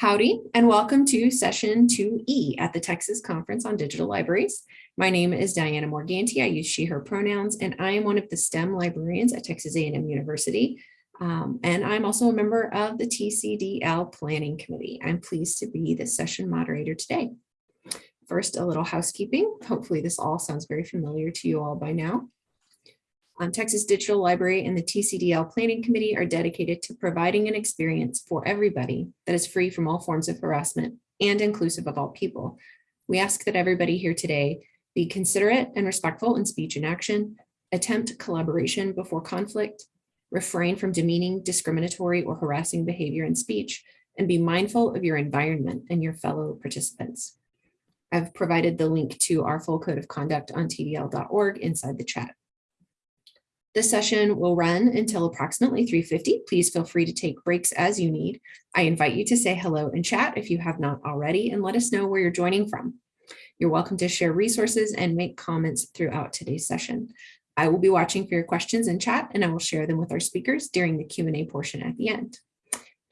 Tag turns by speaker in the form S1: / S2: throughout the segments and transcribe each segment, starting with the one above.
S1: Howdy, and welcome to session 2E at the Texas Conference on Digital Libraries. My name is Diana Morganti. I use she, her pronouns, and I am one of the STEM librarians at Texas A&M University. Um, and I'm also a member of the TCDL Planning Committee. I'm pleased to be the session moderator today. First, a little housekeeping. Hopefully this all sounds very familiar to you all by now. Um, Texas Digital Library and the TCDL Planning Committee are dedicated to providing an experience for everybody that is free from all forms of harassment and inclusive of all people. We ask that everybody here today be considerate and respectful in speech and action, attempt collaboration before conflict, refrain from demeaning, discriminatory, or harassing behavior in speech, and be mindful of your environment and your fellow participants. I've provided the link to our full code of conduct on tdl.org inside the chat. This session will run until approximately 3.50. Please feel free to take breaks as you need. I invite you to say hello in chat if you have not already and let us know where you're joining from. You're welcome to share resources and make comments throughout today's session. I will be watching for your questions in chat and I will share them with our speakers during the Q&A portion at the end.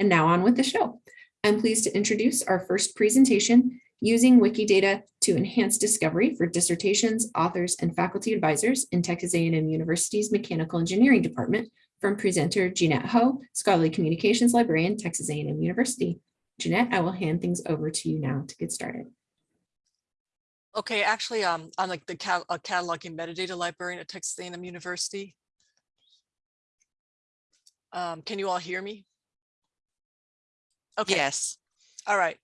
S1: And now on with the show. I'm pleased to introduce our first presentation, using Wikidata to enhance discovery for dissertations, authors, and faculty advisors in Texas A&M University's Mechanical Engineering Department from presenter Jeanette Ho, Scholarly Communications Librarian, Texas A&M University. Jeanette, I will hand things over to you now to get started.
S2: Okay, actually, um, I'm like the cat a cataloging metadata librarian at Texas A&M University. Um, can you all hear me? Okay.
S3: Yes.
S2: All right.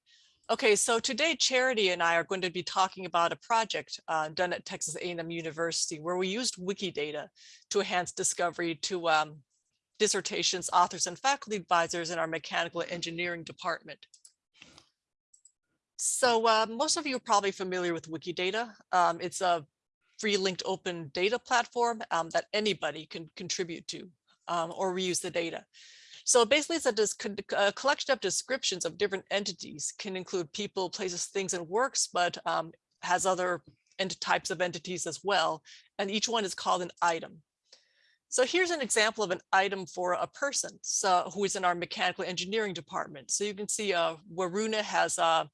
S2: Okay, so today Charity and I are going to be talking about a project uh, done at Texas A&M University where we used Wikidata to enhance discovery to um, dissertations, authors, and faculty advisors in our mechanical engineering department. So uh, most of you are probably familiar with Wikidata. Um, it's a free linked open data platform um, that anybody can contribute to um, or reuse the data. So basically it's a, a, collection of descriptions of different entities can include people, places, things, and works, but um, has other types of entities as well. And each one is called an item. So here's an example of an item for a person so, who is in our mechanical engineering department. So you can see uh, Waruna has a,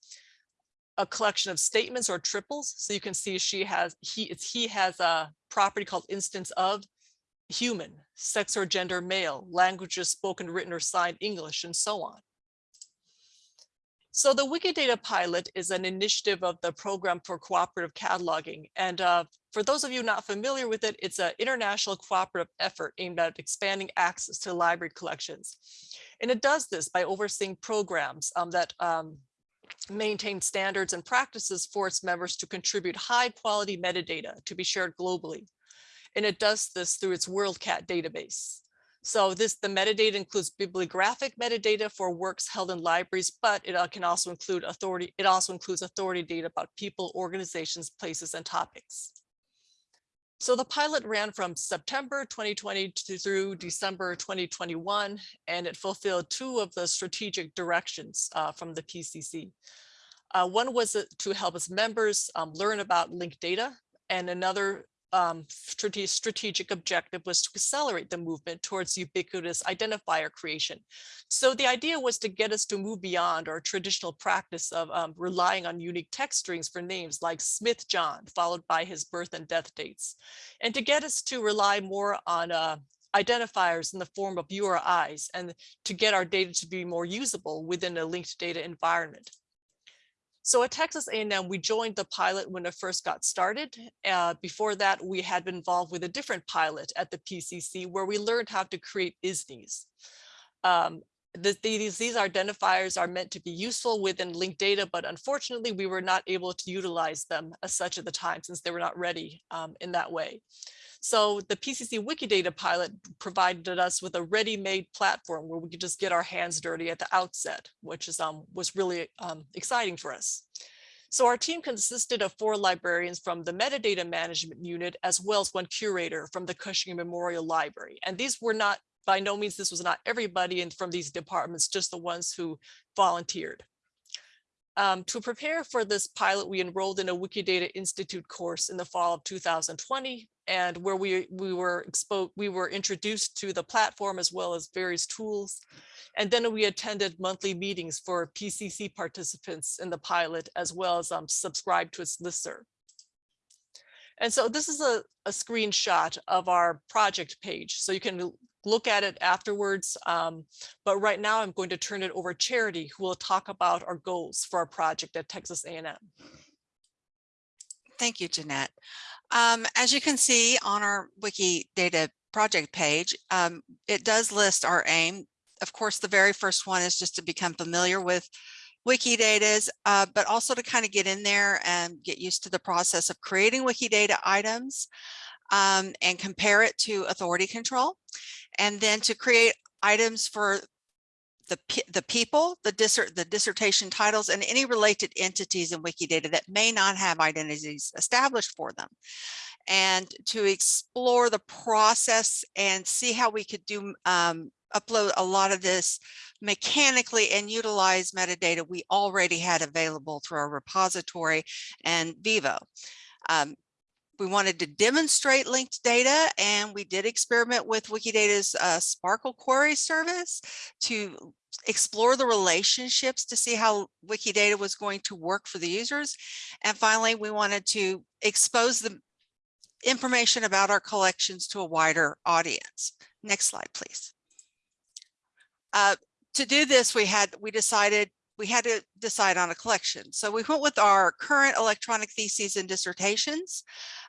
S2: a collection of statements or triples. So you can see she has, he, it's, he has a property called instance of, human, sex or gender male, languages spoken, written, or signed English, and so on. So the Wikidata pilot is an initiative of the Program for Cooperative Cataloging. And uh, for those of you not familiar with it, it's an international cooperative effort aimed at expanding access to library collections. And it does this by overseeing programs um, that um, maintain standards and practices for its members to contribute high quality metadata to be shared globally and it does this through its WorldCat database. So this the metadata includes bibliographic metadata for works held in libraries, but it uh, can also include authority. It also includes authority data about people, organizations, places, and topics. So the pilot ran from September 2020 to through December 2021, and it fulfilled two of the strategic directions uh, from the PCC. Uh, one was uh, to help its members um, learn about linked data, and another um, strategic objective was to accelerate the movement towards ubiquitous identifier creation. So the idea was to get us to move beyond our traditional practice of um, relying on unique text strings for names like Smith John, followed by his birth and death dates, and to get us to rely more on uh, identifiers in the form of URIs and to get our data to be more usable within a linked data environment. So at Texas A&M, we joined the pilot when it first got started. Uh, before that, we had been involved with a different pilot at the PCC where we learned how to create ISNIs. Um, the, these, these identifiers are meant to be useful within linked data, but unfortunately, we were not able to utilize them as such at the time since they were not ready um, in that way. So the PCC Wikidata pilot provided us with a ready-made platform where we could just get our hands dirty at the outset, which is um, was really um, exciting for us. So our team consisted of four librarians from the metadata management unit, as well as one curator from the Cushing Memorial Library. And these were not, by no means, this was not everybody in from these departments, just the ones who volunteered. Um, to prepare for this pilot, we enrolled in a Wikidata Institute course in the fall of 2020, and where we we were exposed, we were introduced to the platform as well as various tools. And then we attended monthly meetings for PCC participants in the pilot, as well as um, subscribed to its listserv. And so this is a, a screenshot of our project page. So you can look at it afterwards. Um, but right now I'm going to turn it over to Charity, who will talk about our goals for our project at Texas A&M.
S3: Thank you, Jeanette. Um, as you can see on our Wikidata project page, um, it does list our aim. Of course, the very first one is just to become familiar with Wikidata's, uh, but also to kind of get in there and get used to the process of creating Wikidata items um, and compare it to authority control. And then to create items for the, the people, the, dissert, the dissertation titles, and any related entities in Wikidata that may not have identities established for them. And to explore the process and see how we could do um, upload a lot of this mechanically and utilize metadata we already had available through our repository and Vivo. Um, we wanted to demonstrate linked data and we did experiment with Wikidata's uh, SPARQL query service to explore the relationships to see how Wikidata was going to work for the users. And finally, we wanted to expose the information about our collections to a wider audience. Next slide, please. Uh, to do this, we had we decided we had to decide on a collection. So we went with our current electronic theses and dissertations.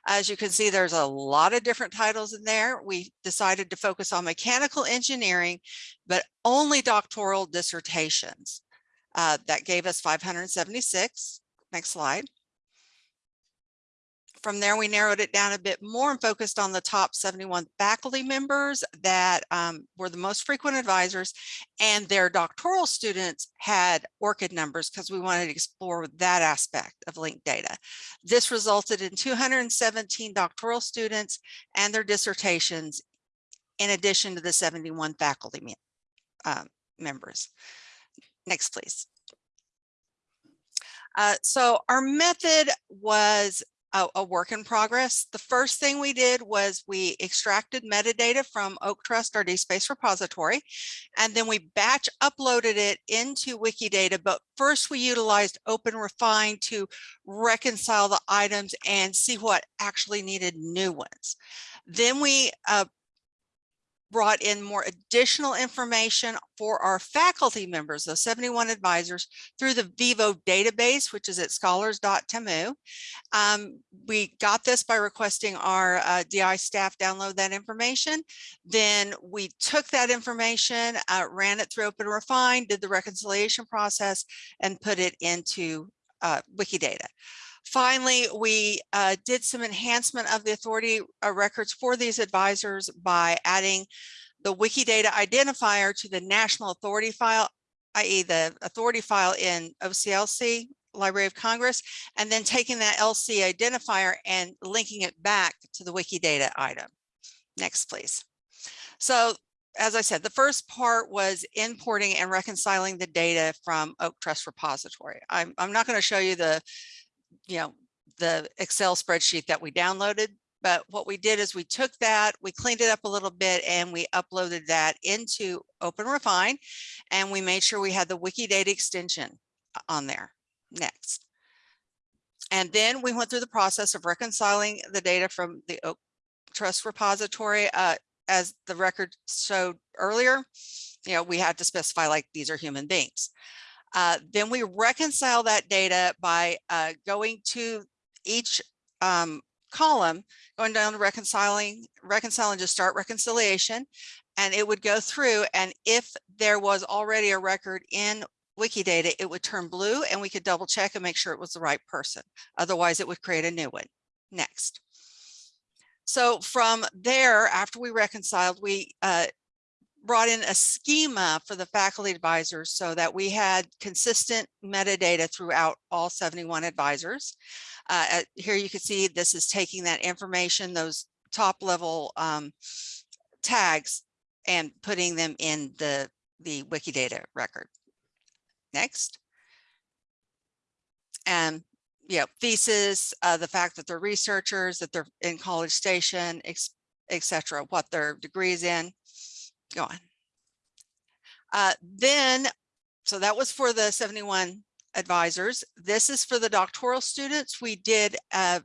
S3: As you can see, there's a lot of different titles in there. We decided to focus on mechanical engineering, but only doctoral dissertations. Uh, that gave us 576. Next slide. From there, we narrowed it down a bit more and focused on the top 71 faculty members that um, were the most frequent advisors and their doctoral students had ORCID numbers because we wanted to explore that aspect of linked data. This resulted in 217 doctoral students and their dissertations in addition to the 71 faculty uh, members. Next, please. Uh, so our method was a, a, work in progress. The first thing we did was we extracted metadata from Oak Trust, our DSpace repository, and then we batch uploaded it into Wikidata. But first we utilized OpenRefine to reconcile the items and see what actually needed new ones. Then we uh, brought in more additional information for our faculty members, those 71 advisors, through the Vivo database, which is at scholars.tamu. Um, we got this by requesting our uh, DI staff download that information. Then we took that information, uh, ran it through OpenRefine, did the reconciliation process, and put it into uh, Wikidata. Finally, we uh, did some enhancement of the authority uh, records for these advisors by adding the Wikidata identifier to the national authority file, i.e. the authority file in OCLC, Library of Congress, and then taking that LC identifier and linking it back to the Wikidata item. Next, please. So as I said, the first part was importing and reconciling the data from Oak Trust repository. I'm, I'm not going to show you the you know, the Excel spreadsheet that we downloaded. But what we did is we took that, we cleaned it up a little bit and we uploaded that into OpenRefine and we made sure we had the Wikidata extension on there. Next. And then we went through the process of reconciling the data from the Oak Trust repository. Uh, as the record showed earlier, you know, we had to specify like these are human beings. Uh, then we reconcile that data by uh, going to each um, column, going down to reconciling, reconciling, just start reconciliation, and it would go through. And if there was already a record in Wikidata, it would turn blue and we could double check and make sure it was the right person. Otherwise, it would create a new one. Next. So from there, after we reconciled, we uh, brought in a schema for the faculty advisors so that we had consistent metadata throughout all 71 advisors. Uh, here you can see this is taking that information, those top level um, tags and putting them in the, the Wikidata record. Next. and, you know, thesis, uh, the fact that they're researchers, that they're in College Station, ex- et cetera, what their degrees in. Go on. Uh, then, so that was for the seventy-one advisors. This is for the doctoral students. We did, uh,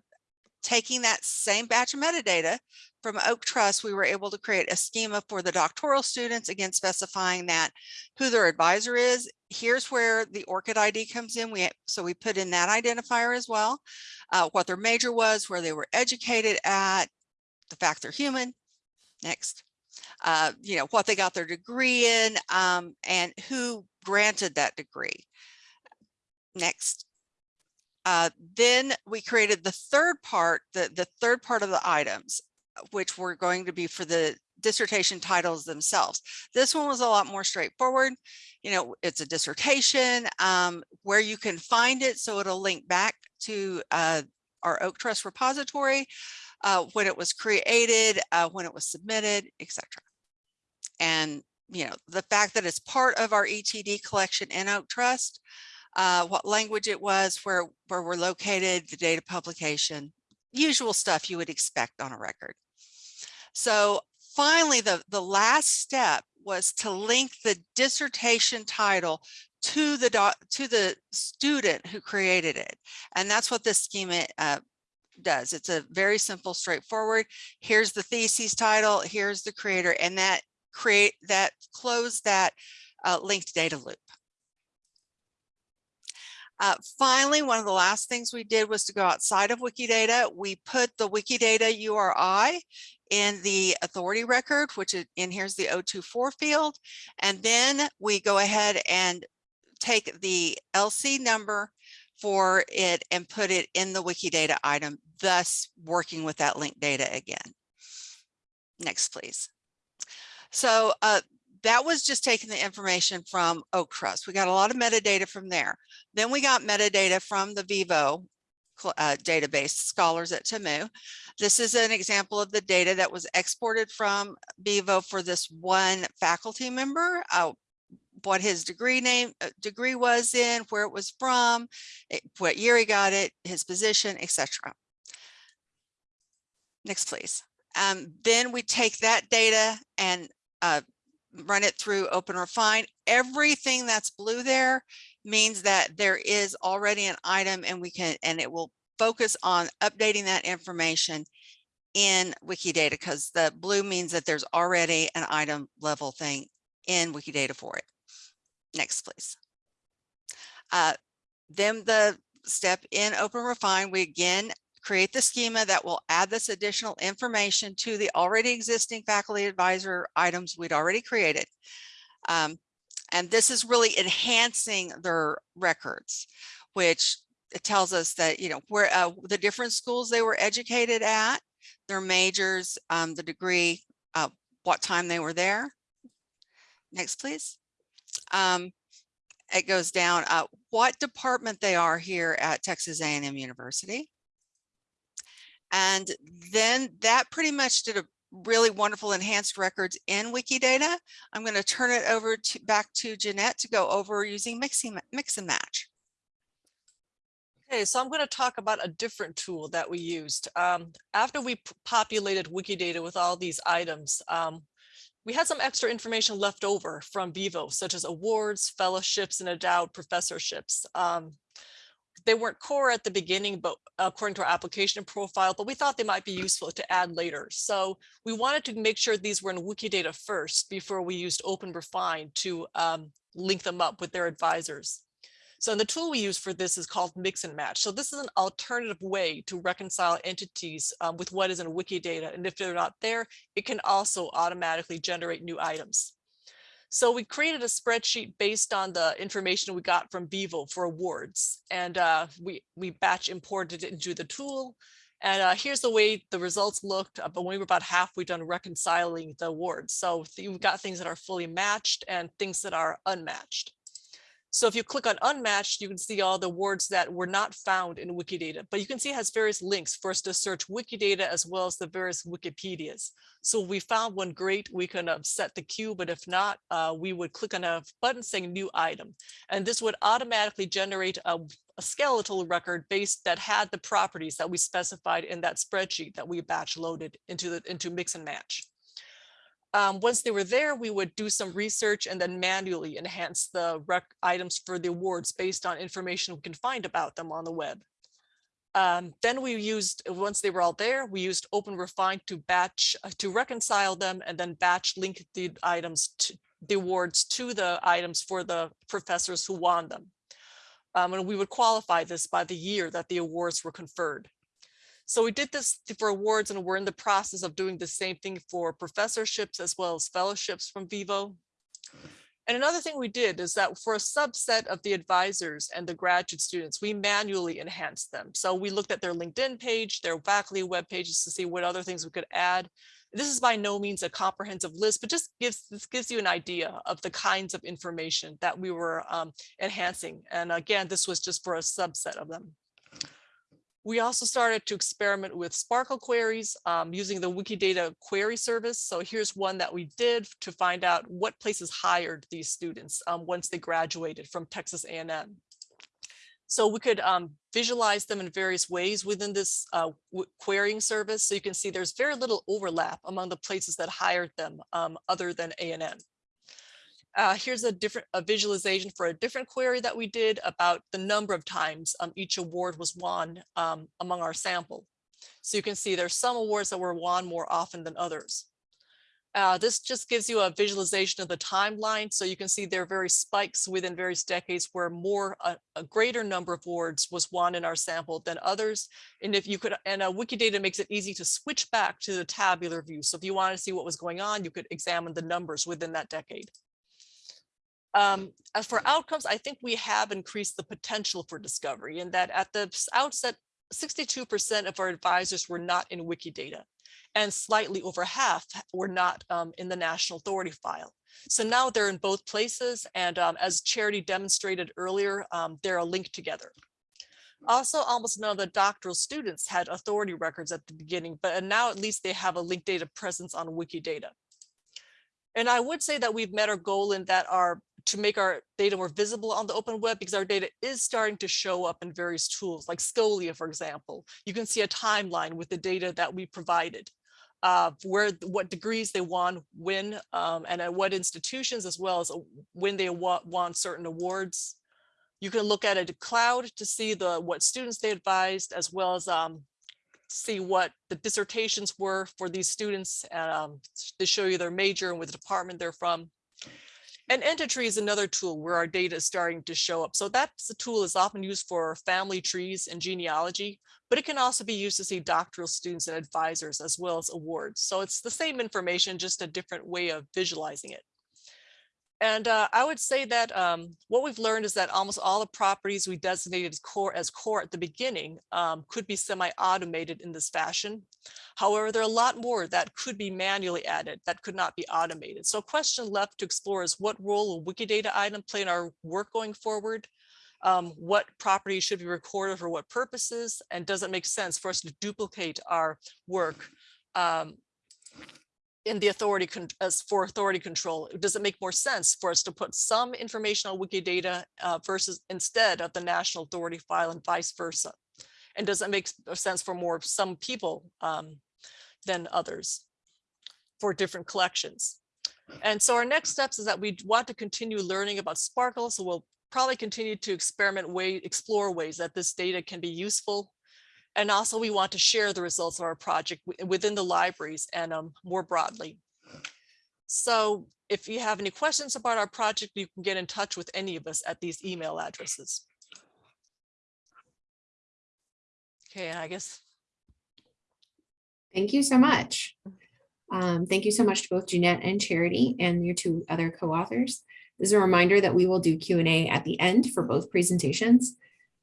S3: taking that same batch of metadata from Oak Trust, we were able to create a schema for the doctoral students, again specifying that who their advisor is. Here's where the ORCID ID comes in. We so we put in that identifier as well, uh, what their major was, where they were educated at, the fact they're human. Next, uh, you know what they got their degree in, um, and who granted that degree. Next. Uh, then we created the third part, the, the third part of the items, which were going to be for the dissertation titles themselves. This one was a lot more straightforward. You know, it's a dissertation, um, where you can find it. So it'll link back to uh, our Oak Trust repository, uh, when it was created, uh, when it was submitted, etc. And, you know, the fact that it's part of our ETD collection in Oak Trust, uh, what language it was, where, where we're located, the date of publication, usual stuff you would expect on a record. So finally, the, the last step was to link the dissertation title to the doc, to the student who created it. And that's what this schema uh, does. It's a very simple, straightforward. Here's the thesis title, here's the creator, and that create that close that uh, linked data loop. Uh, finally, one of the last things we did was to go outside of Wikidata. We put the Wikidata URI in the authority record, which is in here's the 024 field. And then we go ahead and take the LC number for it and put it in the Wikidata item, thus working with that linked data again. Next, please. So uh, that was just taking the information from Oak Trust. We got a lot of metadata from there. Then we got metadata from the Vivo uh, database scholars at TAMU. This is an example of the data that was exported from Vivo for this one faculty member. Uh, what his degree name uh, degree was in, where it was from, it, what year he got it, his position, etc. Next, please. Um, then we take that data and uh, run it through Open Refine. Everything that's blue there means that there is already an item and we can, and it will focus on updating that information in Wikidata because the blue means that there's already an item level thing in Wikidata for it. Next, please. Uh, then the step in Open Refine, we again create the schema that will add this additional information to the already existing faculty advisor items we'd already created. Um, and this is really enhancing their records, which it tells us that, you know, where uh, the different schools they were educated at, their majors, um, the degree, uh, what time they were there. Next, please. Um, it goes down uh, what department they are here at Texas A&M University. And then that pretty much did a really wonderful enhanced records in Wikidata. I'm going to turn it over to back to Jeanette to go over using mixing, mix and match.
S2: Okay, so I'm going to talk about a different tool that we used. Um, after we populated Wikidata with all these items, um, we had some extra information left over from Vivo, such as awards, fellowships, and endowed professorships. Um, they weren't core at the beginning, but according to our application profile, but we thought they might be useful to add later. So we wanted to make sure these were in Wikidata first before we used Open Refine to um, link them up with their advisors. So the tool we use for this is called mix and match. So this is an alternative way to reconcile entities um, with what is in Wikidata. And if they're not there, it can also automatically generate new items. So we created a spreadsheet based on the information we got from Vivo for awards. And uh, we, we batch imported it into the tool. And uh, here's the way the results looked, uh, but when we were about halfway done reconciling the awards. So you've got things that are fully matched and things that are unmatched. So if you click on unmatched, you can see all the words that were not found in Wikidata, but you can see it has various links for us to search Wikidata as well as the various Wikipedias. So if we found one great, we can uh, set the queue, but if not, uh, we would click on a button saying new item. And this would automatically generate a, a skeletal record based that had the properties that we specified in that spreadsheet that we batch loaded into the into mix and match. Um, once they were there, we would do some research and then manually enhance the rec items for the awards based on information we can find about them on the web. Um, then we used, once they were all there, we used Open Refine to batch, uh, to reconcile them and then batch link the items to the awards to the items for the professors who won them. Um, and we would qualify this by the year that the awards were conferred. So we did this for awards and we're in the process of doing the same thing for professorships as well as fellowships from Vivo. And another thing we did is that for a subset of the advisors and the graduate students, we manually enhanced them. So we looked at their LinkedIn page, their faculty web pages to see what other things we could add. This is by no means a comprehensive list, but just gives this gives you an idea of the kinds of information that we were um, enhancing. And again, this was just for a subset of them. We also started to experiment with SPARQL queries um, using the Wikidata query service. So here's one that we did to find out what places hired these students um, once they graduated from Texas A&M. So we could um, visualize them in various ways within this uh, querying service. So you can see there's very little overlap among the places that hired them um, other than A&M. Uh, here's a different a visualization for a different query that we did about the number of times um, each award was won um, among our sample. So you can see there's some awards that were won more often than others. Uh, this just gives you a visualization of the timeline. So you can see there are various spikes within various decades where more, a, a, greater number of awards was won in our sample than others. And if you could, and uh, Wikidata makes it easy to switch back to the tabular view. So if you want to see what was going on, you could examine the numbers within that decade. Um, as for outcomes, I think we have increased the potential for discovery in that at the outset, 62% of our advisors were not in Wikidata and slightly over half were not um, in the National Authority file. So now they're in both places. And um, as Charity demonstrated earlier, um, they're linked together. Also, almost none of the doctoral students had authority records at the beginning, but now at least they have a linked data presence on Wikidata. And I would say that we've met our goal in that our to make our data more visible on the open web because our data is starting to show up in various tools like Scholia, for example. You can see a timeline with the data that we provided, uh, where what degrees they won, when, um, and at what institutions, as well as uh, when they won certain awards. You can look at a cloud to see the what students they advised, as well as um, see what the dissertations were for these students. Um, they show you their major and what department they're from. And Entitree is another tool where our data is starting to show up. So that's the tool is often used for family trees and genealogy, but it can also be used to see doctoral students and advisors as well as awards. So it's the same information, just a different way of visualizing it. And uh, I would say that um, what we've learned is that almost all the properties we designated as core, as core at the beginning um, could be semi-automated in this fashion. However, there are a lot more that could be manually added that could not be automated. So a question left to explore is what role will Wikidata item play in our work going forward? Um, what properties should be recorded for what purposes? And does it make sense for us to duplicate our work um, in the authority as for authority control, does it make more sense for us to put some information on Wikidata uh, versus instead of the national authority file and vice versa? And does it make sense for more some people um, than others for different collections? And so our next steps is that we want to continue learning about SPARQL. So we'll probably continue to experiment way, explore ways that this data can be useful and also we want to share the results of our project within the libraries and um, more broadly. So if you have any questions about our project, you can get in touch with any of us at these email addresses. Okay, I guess.
S1: Thank you so much. Um, thank you so much to both Jeanette and Charity and your two other co-authors. This is a reminder that we will do Q&A at the end for both presentations.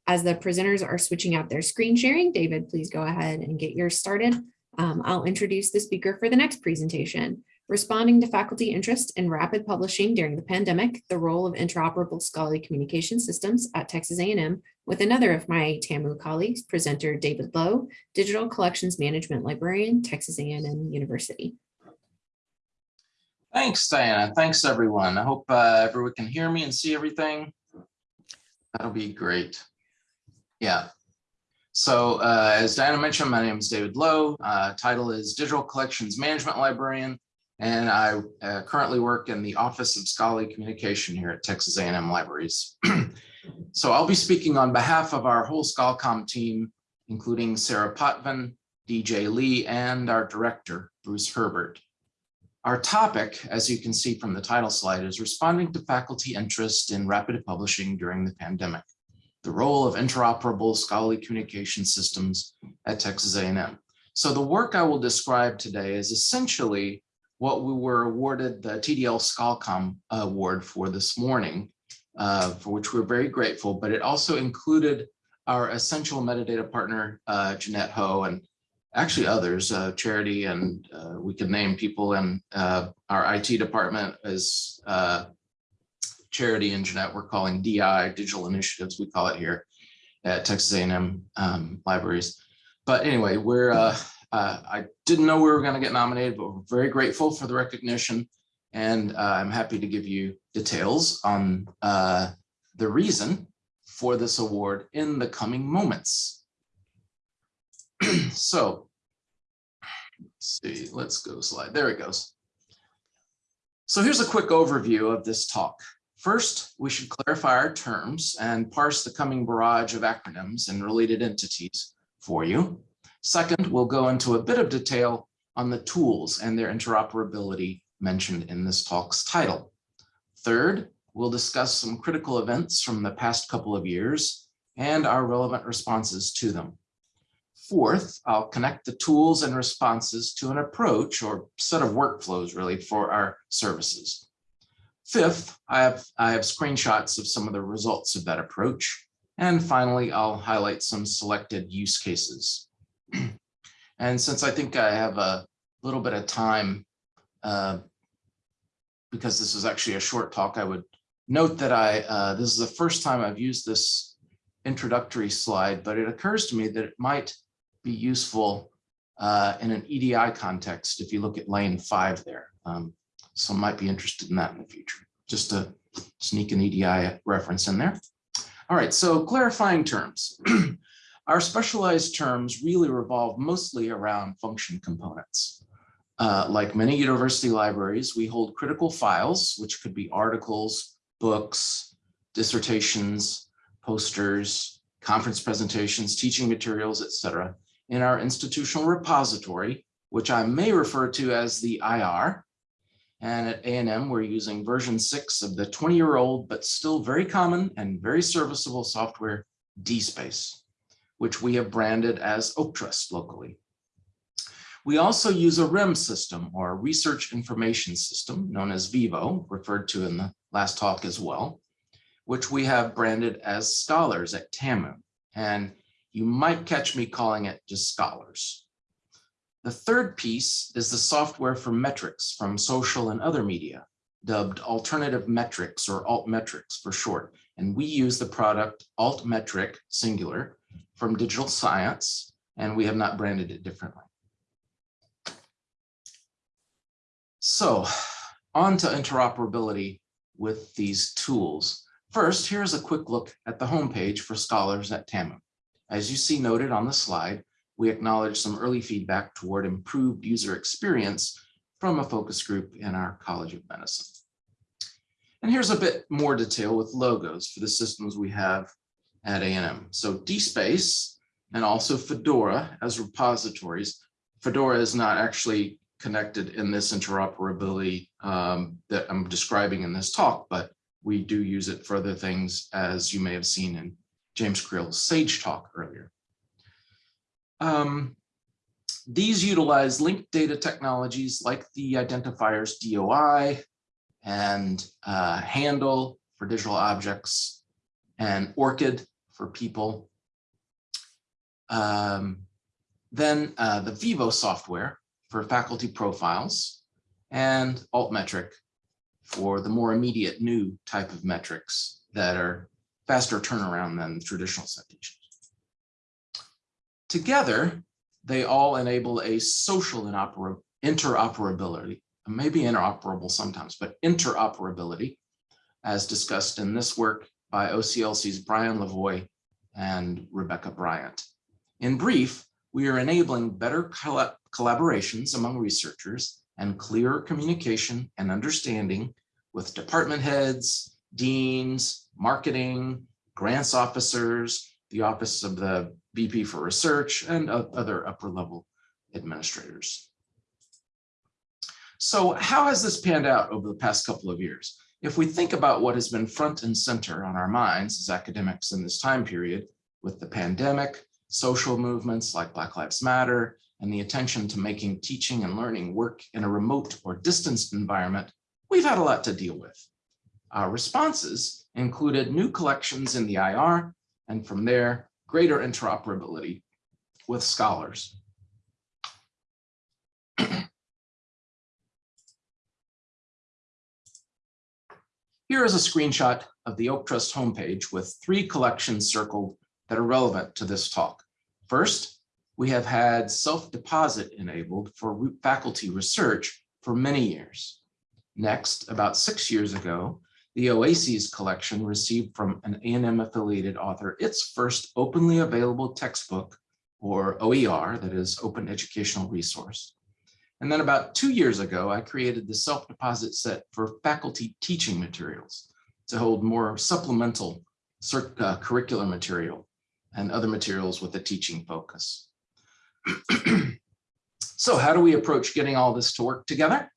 S1: As the presenters are switching out their screen sharing, David, please go ahead and get yours started. Um, I'll introduce the speaker for the next presentation. Responding to faculty interest in rapid publishing during the pandemic, the role of interoperable scholarly communication systems at Texas A&M with another of my TAMU colleagues, presenter David Lowe, Digital Collections Management Librarian, Texas A&M University.
S4: Thanks, Diana. Thanks, everyone. I hope uh, everyone can hear me and see everything. That'll be great. Yeah. So uh, as Diana mentioned, my name is David Lowe. Uh, Title is Digital Collections Management Librarian. And I uh, currently work in the Office of Scholarly Communication here at Texas A&M Libraries. So I'll be speaking on behalf of our whole ScholComm team, including Sarah Potvin, DJ Lee, and our director, Bruce Herbert. Our topic, as you can see from the title slide, is responding to faculty interest in rapid publishing during the pandemic, the role of interoperable scholarly communication systems at Texas A&M. So the work I will describe today is essentially what we were awarded the TDL ScholComm Award for this morning, uh, for which we're very grateful, but it also included our essential metadata partner, uh, Jeanette Ho, and actually others, uh, Charity, and uh, we can name people in uh, our IT department as Charity and Jeanette, we're calling DI, Digital Initiatives, we call it here at Texas A&M um, Libraries. But anyway, we're, uh, uh, I didn't know we were gonna get nominated, but we're very grateful for the recognition. And uh, I'm happy to give you details on uh, the reason for this award in the coming moments. so, let's see, let's go slide. There it goes. So here's a quick overview of this talk. First, we should clarify our terms and parse the coming barrage of acronyms and related entities for you. Second, we'll go into a bit of detail on the tools and their interoperability mentioned in this talk's title. Third, we'll discuss some critical events from the past couple of years and our relevant responses to them. Fourth, I'll connect the tools and responses to an approach or set of workflows really for our services. Fifth, I have, I have screenshots of some of the results of that approach. And finally, I'll highlight some selected use cases. and since I think I have a little bit of time, uh, because this is actually a short talk, I would note that I, uh, this is the first time I've used this introductory slide, but it occurs to me that it might be useful uh, in an EDI context if you look at lane five there. Um, some might be interested in that in the future. Just to sneak an EDI reference in there. All right, so clarifying terms. Our specialized terms really revolve mostly around function components. Uh, like many university libraries, we hold critical files, which could be articles, books, dissertations, posters, conference presentations, teaching materials, etc., in our institutional repository, which I may refer to as the IR. And at A&M, we're using version six of the 20-year-old, but still very common and very serviceable software, DSpace, which we have branded as Oak Trust locally. We also use a RIM system or research information system known as Vivo, referred to in the last talk as well, which we have branded as Scholars at TAMU. And you might catch me calling it just Scholars. The third piece is the software for metrics from social and other media, dubbed alternative metrics or altmetrics for short. And we use the product altmetric singular from digital science, and we have not branded it differently. So on to interoperability with these tools. First, here's a quick look at the homepage for scholars at TAMU. As you see noted on the slide, we acknowledge some early feedback toward improved user experience from a focus group in our College of Medicine. And here's a bit more detail with logos for the systems we have at A&M. So DSpace and also Fedora as repositories. Fedora is not actually connected in this interoperability um, that I'm describing in this talk, but we do use it for other things, as you may have seen in James Creel's SAGE talk earlier. Um, these utilize linked data technologies like the identifiers DOI and uh, Handle for digital objects and ORCID for people. Um, then uh, the Vivo software for faculty profiles and altmetric for the more immediate new type of metrics that are faster turnaround than traditional citations. Together, they all enable a social interoperability, maybe interoperable sometimes, but interoperability, as discussed in this work by OCLC's Brian Lavoie and Rebecca Bryant. In brief, we are enabling better colla- collaborations among researchers and clearer communication and understanding with department heads, deans, marketing, grants officers, the Office of the VP for Research, and other upper level administrators. So how has this panned out over the past couple of years? If we think about what has been front and center on our minds as academics in this time period with the pandemic, social movements like Black Lives Matter, and the attention to making teaching and learning work in a remote or distanced environment, we've had a lot to deal with. Our responses included new collections in the IR, and from there, greater interoperability with scholars. Here is a screenshot of the Oak Trust homepage with three collections circled that are relevant to this talk. First, we have had self-deposit enabled for faculty research for many years. Next, about six years ago, the OASIS collection received from an A&M affiliated author its first openly available textbook or OER, that is Open Educational Resource. And then about two years ago, I created the self-deposit set for faculty teaching materials to hold more supplemental uh, curricular material and other materials with a teaching focus. So how do we approach getting all this to work together?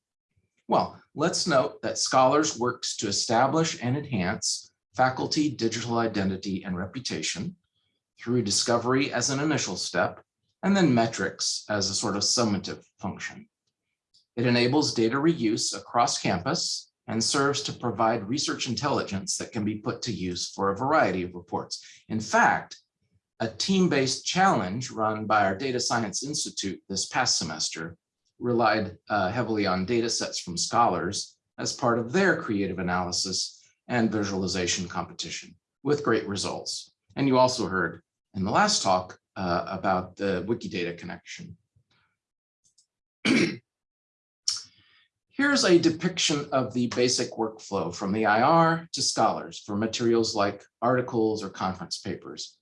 S4: Well, let's note that Scholars works to establish and enhance faculty digital identity and reputation through discovery as an initial step, and then metrics as a sort of summative function. It enables data reuse across campus and serves to provide research intelligence that can be put to use for a variety of reports. In fact, a team-based challenge run by our Data Science Institute this past semester relied uh, heavily on data sets from scholars as part of their creative analysis and visualization competition with great results. And you also heard in the last talk uh, about the Wikidata connection. Here's a depiction of the basic workflow from the IR to scholars for materials like articles or conference papers.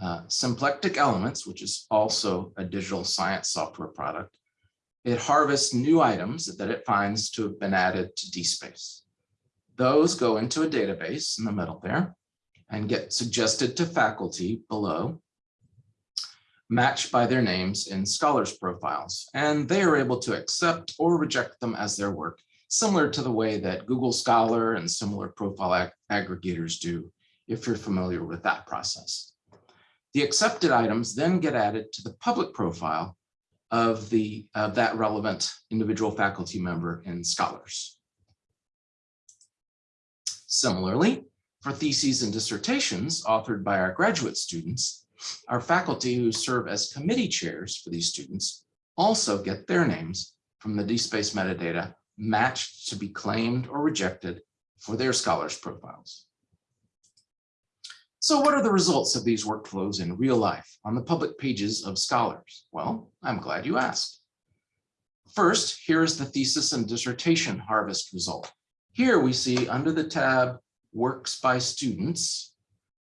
S4: Uh, Symplectic Elements, which is also a digital science software product, it harvests new items that it finds to have been added to DSpace. Those go into a database in the middle there and get suggested to faculty below, matched by their names in scholars profiles, and they are able to accept or reject them as their work, similar to the way that Google Scholar and similar profile ag aggregators do, if you're familiar with that process. The accepted items then get added to the public profile of the of that relevant individual faculty member and scholars. Similarly, for theses and dissertations authored by our graduate students, our faculty who serve as committee chairs for these students also get their names from the DSpace metadata matched to be claimed or rejected for their scholars profiles. So what are the results of these workflows in real life on the public pages of scholars? Well, I'm glad you asked. First, here is the thesis and dissertation harvest result. Here we see under the tab works by students,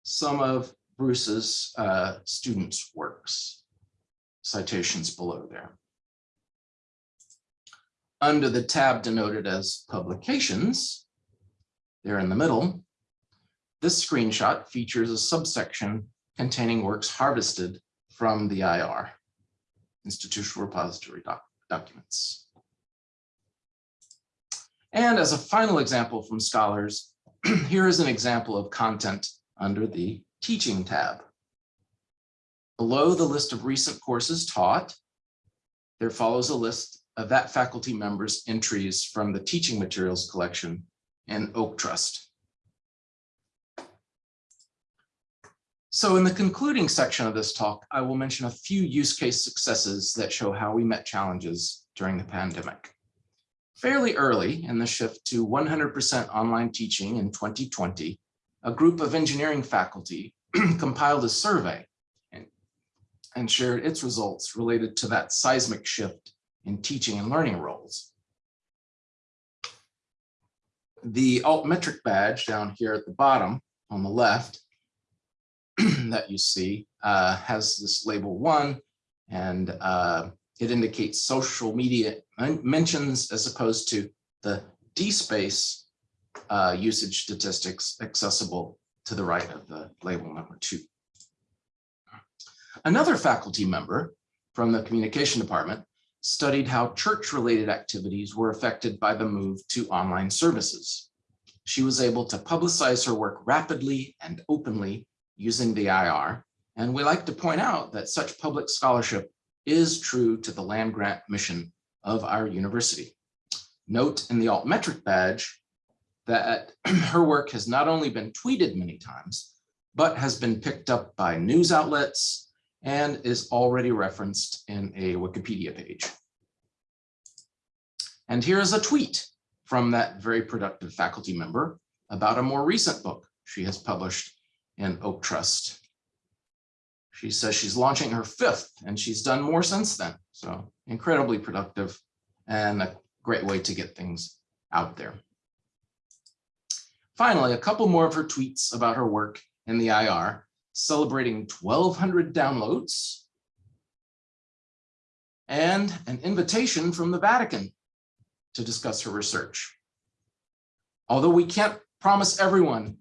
S4: some of Bruce's uh, students' works, citations below there. Under the tab denoted as publications, there in the middle, this screenshot features a subsection containing works harvested from the IR, Institutional Repository doc Documents. And as a final example from scholars, here is an example of content under the Teaching tab. Below the list of recent courses taught, there follows a list of that faculty member's entries from the teaching materials collection in Oak Trust. So in the concluding section of this talk, I will mention a few use case successes that show how we met challenges during the pandemic. Fairly early in the shift to 100% online teaching in 2020, a group of engineering faculty compiled a survey and, and shared its results related to that seismic shift in teaching and learning roles. The altmetric badge down here at the bottom on the left that you see uh, has this label one, and uh, it indicates social media mentions as opposed to the DSpace uh, usage statistics accessible to the right of the label number two. Another faculty member from the communication department studied how church-related activities were affected by the move to online services. She was able to publicize her work rapidly and openly using the IR, and we like to point out that such public scholarship is true to the land grant mission of our university. Note in the altmetric badge that her work has not only been tweeted many times, but has been picked up by news outlets and is already referenced in a Wikipedia page. And here is a tweet from that very productive faculty member about a more recent book she has published in OAKTrust. She says she's launching her fifth and she's done more since then. So incredibly productive and a great way to get things out there. Finally, a couple more of her tweets about her work in the IR, celebrating 1,200 downloads and an invitation from the Vatican to discuss her research. Although we can't promise everyone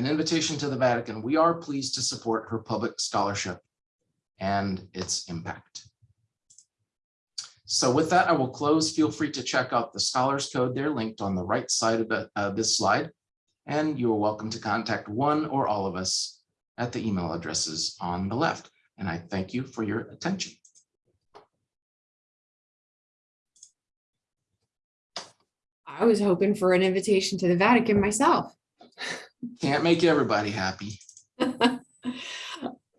S4: an invitation to the Vatican, we are pleased to support her public scholarship and its impact. So with that, I will close. Feel free to check out the Scholars Code. They're linked on the right side of the, uh, this slide. And you are welcome to contact one or all of us at the email addresses on the left. And I thank you for your attention.
S1: I was hoping for an invitation to the Vatican myself.
S4: Can't make everybody happy.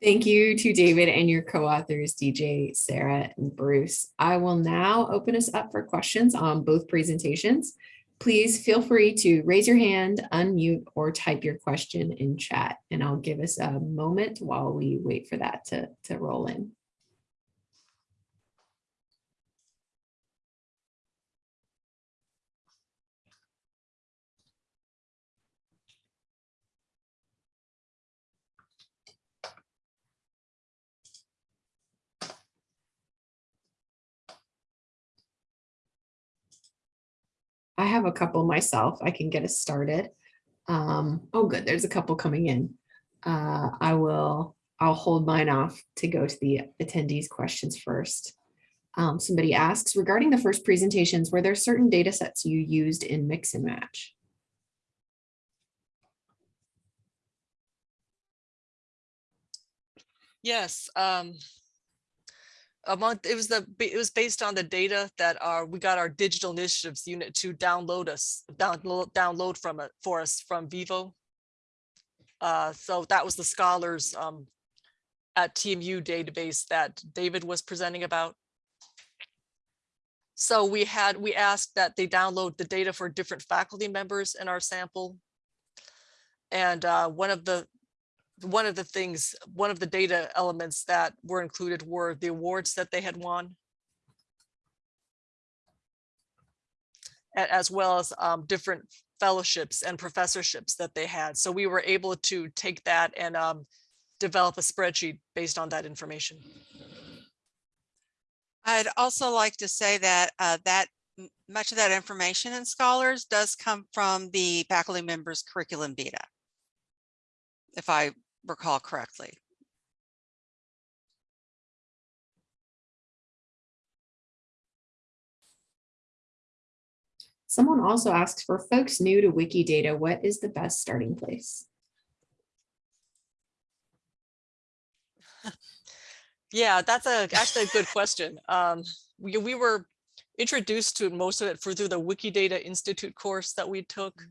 S1: Thank you to David and your co-authors, DJ, Sarah, and Bruce. I will now open us up for questions on both presentations. Please feel free to raise your hand, unmute, or type your question in chat, and I'll give us a moment while we wait for that to, to roll in. I have a couple myself. I can get us started. Um, oh, good. There's a couple coming in. Uh, I will, I'll hold mine off to go to the attendees questions first. Um, somebody asks regarding the first presentations, were there certain data sets you used in mix and match?
S2: Yes, um. Among, it was the, it was based on the data that our, we got our digital initiatives unit to download us, download, download from it for us from Vivo. Uh, so that was the scholars, um, at TAMU database that David was presenting about. So we had, we asked that they download the data for different faculty members in our sample. And, uh, one of the, one of the things, one of the data elements that were included were the awards that they had won. As well as um, different fellowships and professorships that they had. So we were able to take that and um, develop a spreadsheet based on that information.
S3: I'd also like to say that uh, that much of that information in Scholars does come from the faculty members curriculum vita. If I recall correctly.
S1: Someone also asks for folks new to Wikidata, what is the best starting place?
S2: Yeah, that's a, actually a good question. Um, we, we were introduced to most of it for through the Wikidata Institute course that we took.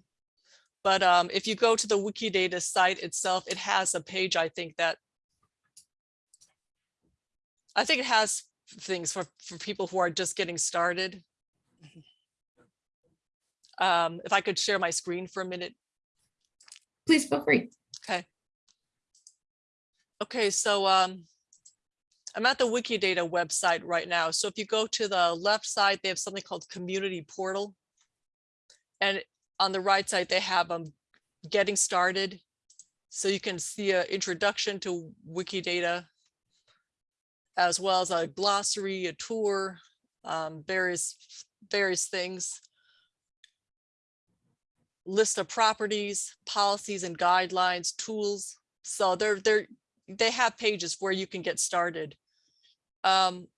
S2: But um, if you go to the Wikidata site itself, it has a page, I think that I think it has things for, for people who are just getting started. Um, if I could share my screen for a minute.
S1: Please feel free.
S2: Okay. Okay, so um, I'm at the Wikidata website right now. So if you go to the left side, they have something called Community Portal. And on the right side, they have um, Getting Started. So you can see an introduction to Wikidata as well as a glossary, a tour, um, various, various things. List of properties, policies and guidelines, tools. So they're, they're, they have pages where you can get started. Um,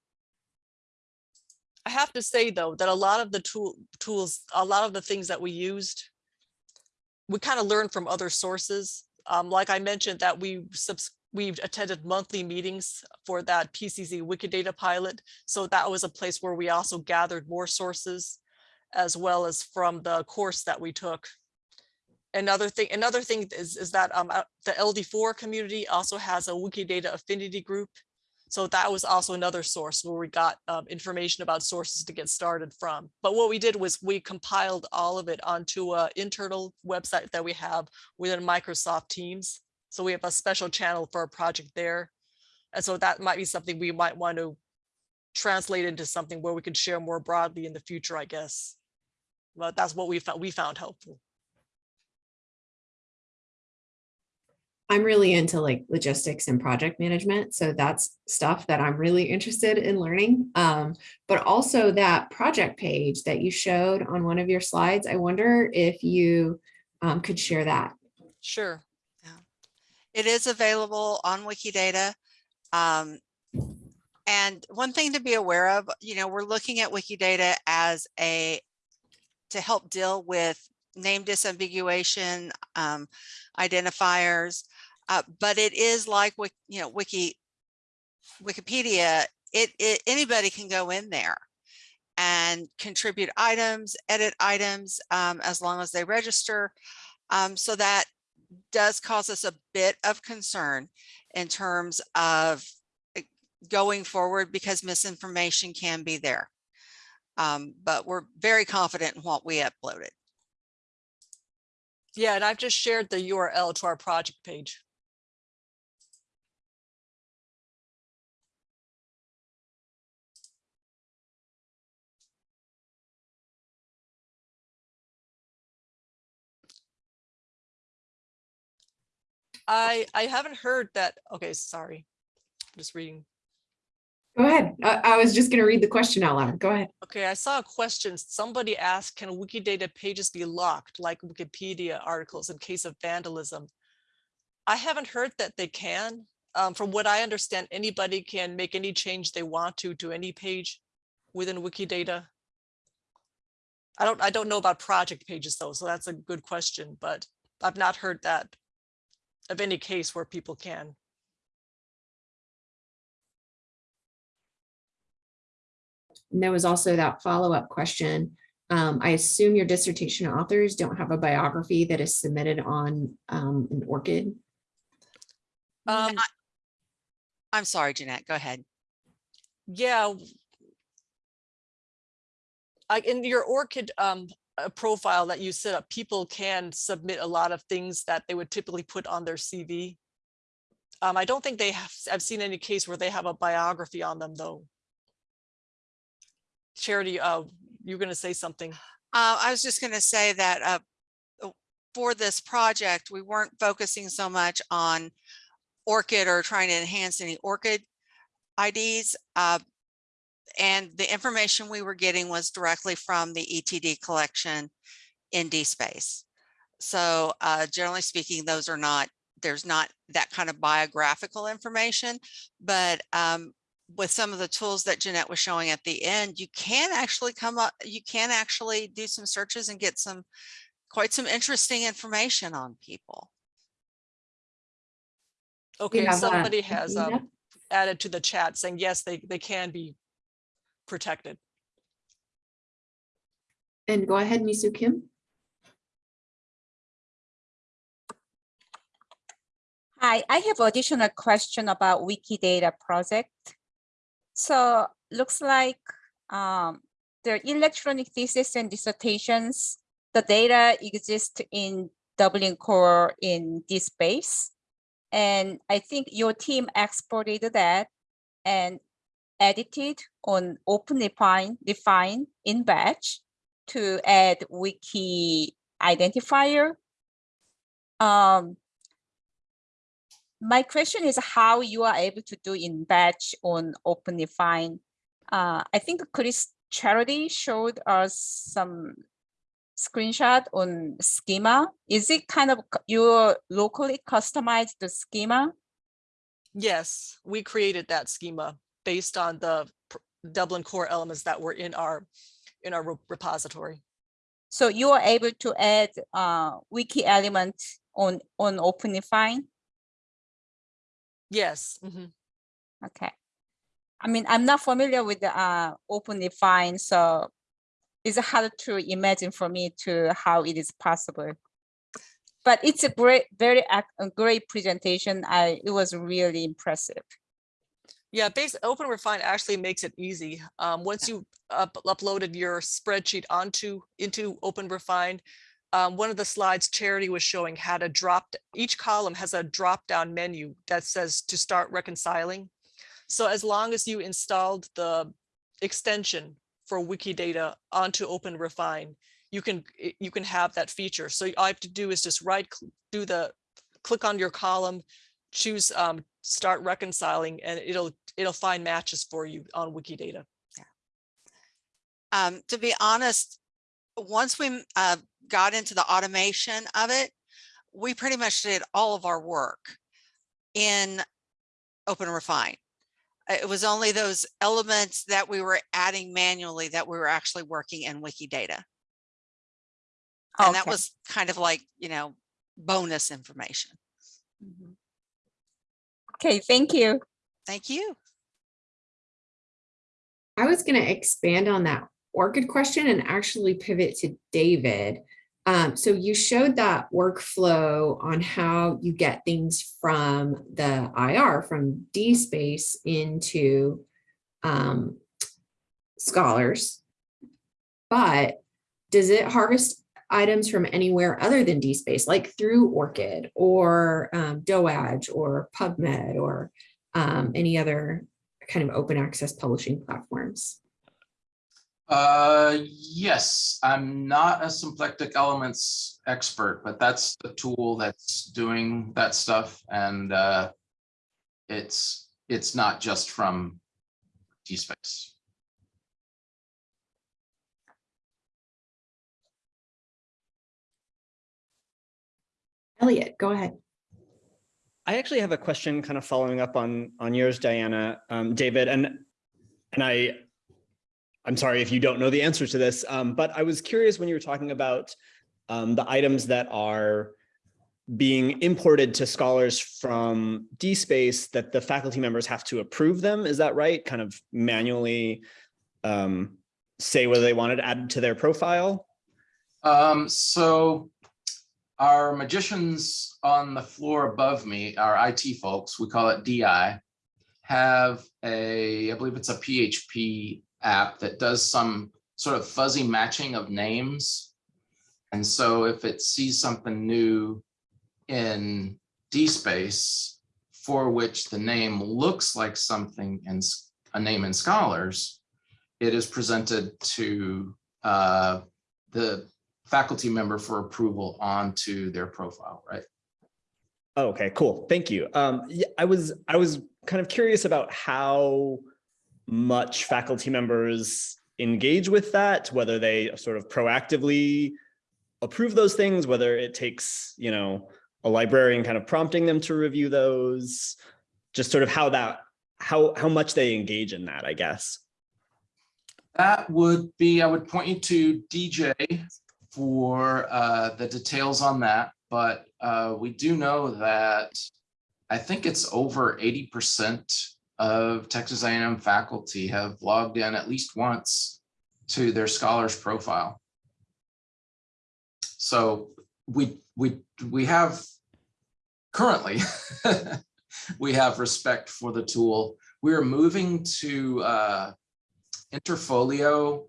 S2: I have to say though, that a lot of the tool, tools, a lot of the things that we used, we kind of learned from other sources. Um, like I mentioned that we we've attended monthly meetings for that PCC Wikidata pilot. So that was a place where we also gathered more sources as well as from the course that we took. Another thing, another thing is, is that um, uh, the LD4 community also has a Wikidata affinity group. So that was also another source where we got um, information about sources to get started from. But what we did was we compiled all of it onto an internal website that we have within Microsoft Teams. So we have a special channel for a project there. And so that might be something we might want to translate into something where we could share more broadly in the future, I guess. But that's what we found, we found helpful.
S1: I'm really into like logistics and project management. So that's stuff that I'm really interested in learning. Um, but also that project page that you showed on one of your slides, I wonder if you um, could share that.
S2: Sure.
S3: It is available on Wikidata. Um, and one thing to be aware of, you know, we're looking at Wikidata as a, to help deal with name disambiguation, um, identifiers, uh, but it is like, you know, Wiki, Wikipedia, it, it, anybody can go in there and contribute items, edit items, um, as long as they register. Um, so that does cause us a bit of concern in terms of eh, going forward because misinformation can be there. Um, but we're very confident in what we uploaded.
S2: Yeah, and I've just shared the URL to our project page. I, I haven't heard that, okay, sorry. I'm Just reading.
S1: Go ahead. I, I was just going to read the question out loud. Go ahead.
S2: Okay, I saw a question. Somebody asked, can Wikidata pages be locked like Wikipedia articles in case of vandalism? I haven't heard that they can. Um, from what I understand, anybody can make any change they want to to any page within Wikidata. I don't I don't know about project pages though, so that's a good question, but I've not heard that of any case where people can.
S1: And there was also that follow-up question. Um, I assume your dissertation authors don't have a biography that is submitted on um, an ORCID.
S2: Um,
S3: Not- I'm sorry, Jeanette, go ahead.
S2: Yeah. w- I, in your ORCID uh, profile that you set up, people can submit a lot of things that they would typically put on their CV. Um, I don't think they have, I've seen any case where they have a biography on them though. Charity, uh, you're gonna say something.
S3: Uh, I was just going to say that uh, uh, for this project, we weren't focusing so much on ORCID or trying to enhance any ORCID IDs. And the information we were getting was directly from the ETD collection in DSpace. So uh, generally speaking, those are not, there's not that kind of biographical information, but um, with some of the tools that Jeanette was showing at the end, you can actually come up, you can actually do some searches and get some, quite some interesting information on people.
S2: Okay,
S1: have,
S2: somebody has
S1: Athena?
S2: um, added to the chat saying, yes, they, they can be protected.
S1: And go ahead, Misu Kim.
S5: Hi, I have additional question about Wikidata project. So looks like um, the electronic thesis and dissertations, the data exist in Dublin Core in this space. And I think your team exported that and edited on OpenRefine, define in batch to add wiki identifier. Um, my question is how you are able to do in batch on OpenRefine. Uh, I think Chris Charity showed us some screenshot on schema. Is it kind of you locally customized the schema?
S2: Yes, we created that schema based on the Dublin core elements that were in our, in our repository.
S5: So you are able to add uh, wiki element on on OpenRefine.
S2: Yes. mhm.
S5: Okay. I mean, I'm not familiar with the uh, OpenRefine, so it's hard to imagine for me to how it is possible. But it's a great, very a great presentation. I it was really impressive.
S2: Yeah, base Open Refine actually makes it easy. Um, once you up- uploaded your spreadsheet onto into Open Refine, um, one of the slides Charity was showing had a drop. Each column has a drop down menu that says to start reconciling. So as long as you installed the extension for Wikidata onto Open Refine, you can you can have that feature. So all you have to do is just right do the click on your column, choose um, start reconciling, and it'll it'll find matches for you on Wikidata.
S3: Um, to be honest, once we uh, got into the automation of it, we pretty much did all of our work in Open Refine. Uh, It was only those elements that we were adding manually that we were actually working in Wikidata. And that was kind of like, you know, bonus information.
S5: Mhm. Okay, thank you.
S3: Thank you.
S1: I was going to expand on that ORCID question and actually pivot to David. Um, so you showed that workflow on how you get things from the IR, from DSpace into um, scholars. But does it harvest items from anywhere other than DSpace, like through ORCID or um, or PubMed or um, any other kind of open access publishing platforms?
S4: Uh, yes, I'm not a symplectic elements expert, but that's the tool that's doing that stuff and uh. It's, it's not just from DSpace.
S1: Elliot, go ahead.
S6: I actually have a question kind of following up on on yours, Diana, um, David, and and I I'm sorry if you don't know the answer to this, um, but I was curious when you were talking about um, the items that are being imported to scholars from DSpace that the faculty members have to approve them. Is that right? Kind of manually um, say whether they wanted added to their profile?
S4: Um, so our magicians on the floor above me, our IT folks, we call it DI, have a, I believe it's a PHP app that does some sort of fuzzy matching of names. And so if it sees something new in DSpace for which the name looks like something in a name in scholars, it is presented to uh, the faculty member for approval onto their profile, right?
S6: Oh, Okay, cool. Thank you. Um, yeah, I was, I was kind of curious about how much faculty members engage with that, whether they sort of proactively approve those things, whether it takes, you know, a librarian kind of prompting them to review those, just sort of how that, how, how much they engage in that, I guess.
S4: That would be, I would point you to DJ for uh, the details on that, but uh, we do know that I think it's over eighty percent of Texas A&M faculty have logged in at least once to their scholars profile. So we, we, we have currently, we have respect for the tool. We're moving to uh, Interfolio,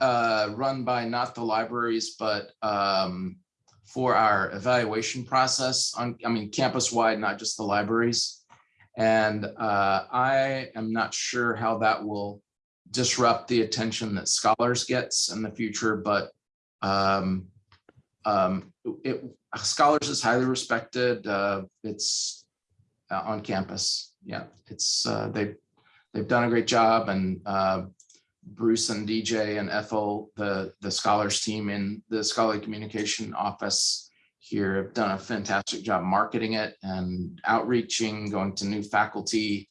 S4: uh, run by not the libraries, but um, for our evaluation process on, I mean, campus-wide, not just the libraries. And uh, I am not sure how that will disrupt the attention that scholars gets in the future, but um, um, it, scholars is highly respected. Uh, it's uh, on campus. Yeah, it's, uh, they, they've done a great job and, uh, Bruce and DJ and Ethel, the, the scholars team in the scholarly communication office here have done a fantastic job marketing it and outreaching, going to new faculty.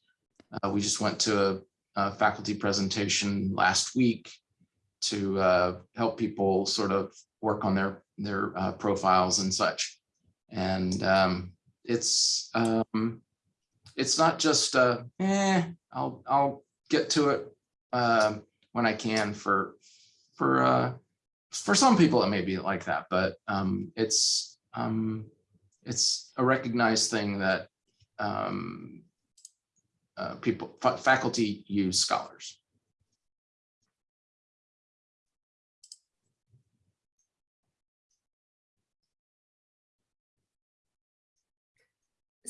S4: Uh, we just went to a, a faculty presentation last week to uh, help people sort of work on their, their uh, profiles and such. And um, it's, um, it's not just, uh, eh, I'll, I'll get to it um, when I can for, for, uh, for some people, it may be like that, but um, it's, um, it's a recognized thing that um, uh, people, fa- faculty use scholars.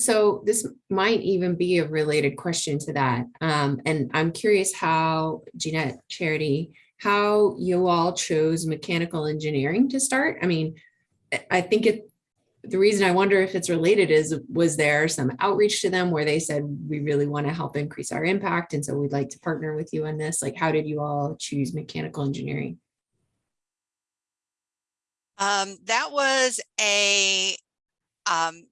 S1: So this might even be a related question to that. Um, and I'm curious how Jeanette Charity, how you all chose mechanical engineering to start. I mean, I- think it, the reason I wonder if it's related is, was there some outreach to them where they said, we really want to help increase our impact, and so we'd like to partner with you on this? Like, how did you all choose mechanical engineering?
S3: Um, that was a, um,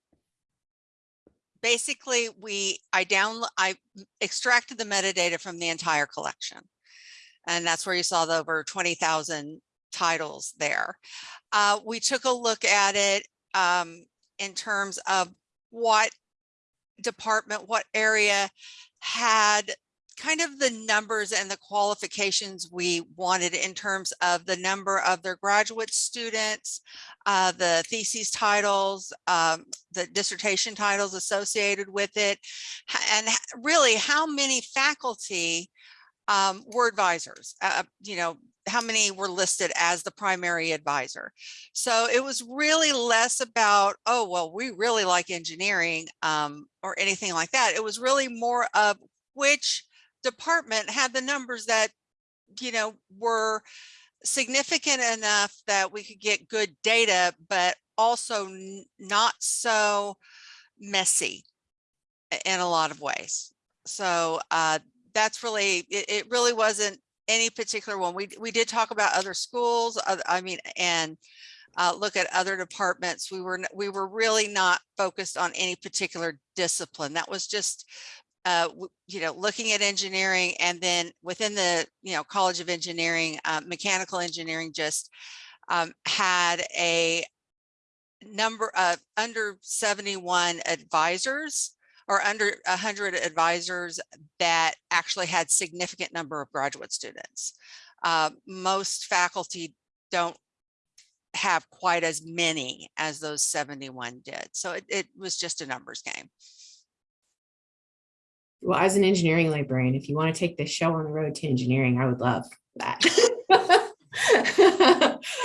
S3: basically we, I down, I extracted the metadata from the entire collection. And that's where you saw the over twenty thousand titles there. Uh, we took a look at it, um, in terms of what department, what area had kind of the numbers and the qualifications we wanted in terms of the number of their graduate students, uh, the thesis titles, um, the dissertation titles associated with it, and really how many faculty um, were advisors, uh, you know, how many were listed as the primary advisor. So it was really less about, oh, well, we really like engineering um, or anything like that. It was really more of which department had the numbers that, you know, were significant enough that we could get good data, but also not so messy in a lot of ways. So uh, that's really, it, it really wasn't any particular one. We, we did talk about other schools, I mean, and uh, look at other departments. We were, we were really not focused on any particular discipline. That was just uh, you know, looking at engineering and then within the, you know, College of Engineering, uh, mechanical engineering just um, had a number of under 71 advisors or under 100 advisors that actually had significant number of graduate students. Uh, most faculty don't have quite as many as those 71 did. So it, it was just a numbers game.
S1: Well, as an engineering librarian, if you want to take this show on the road to engineering, I would love that.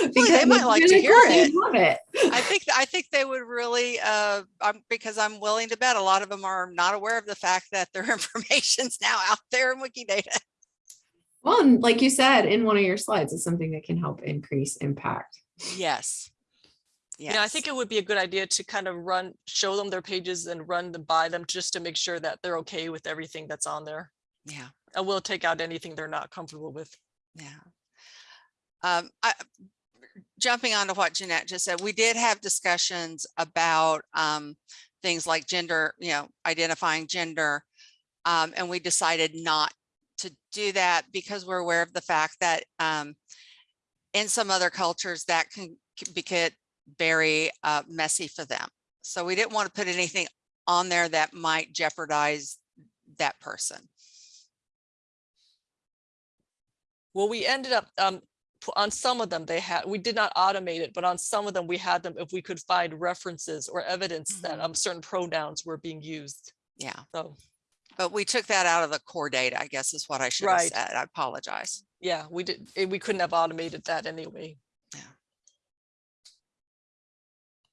S1: Because
S3: they
S1: might
S3: like to hear it.
S1: Love it.
S3: I think, I think they would really, uh, um, because I'm willing to bet a lot of them are not aware of the fact that their information's now out there in Wikidata.
S1: Well, and like you said, in one of your slides, it's something that can help increase impact.
S3: Yes.
S2: You know, I think it would be a good idea to kind of run, show them their pages and run them by them just to make sure that they're okay with everything that's on there.
S3: Yeah,
S2: And we'll take out anything they're not comfortable with.
S3: yeah. Um, I, jumping on to what Jeanette just said, we did have discussions about, um, things like gender, you know, identifying gender. Um, and we decided not to do that because we're aware of the fact that, um, in some other cultures that can can be very, uh, messy for them. So we didn't want to put anything on there that might jeopardize that person.
S2: Well, we ended up, um, on some of them, they had, we did not automate it, but on some of them, we had them, if we could find references or evidence that
S3: Mhm.
S2: um, certain pronouns were being used.
S3: Yeah.
S2: So,
S3: But we took that out of the core data, I guess is what I should have
S2: Right.
S3: said. I apologize.
S2: yeah, we did, eh, we couldn't have automated that anyway.
S3: Yeah.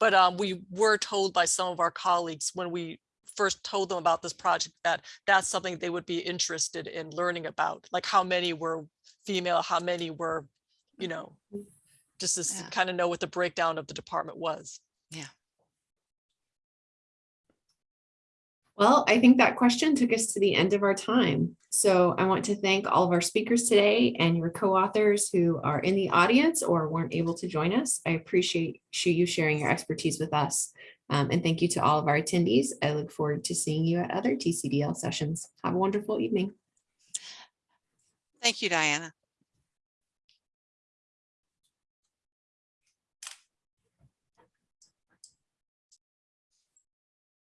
S2: But um, we were told by some of our colleagues when we first told them about this project that that's something they would be interested in learning about, like how many were female, how many were, you know, just to
S3: Yeah.
S2: kind of know what the breakdown of the department was.
S1: Well, I think that question took us to the end of our time. So I want to thank all of our speakers today and your co-authors who are in the audience or weren't able to join us. I appreciate you sharing your expertise with us. Um, and thank you to all of our attendees. I look forward to seeing you at other TCDL sessions. Have a wonderful evening.
S3: Thank you, Diana.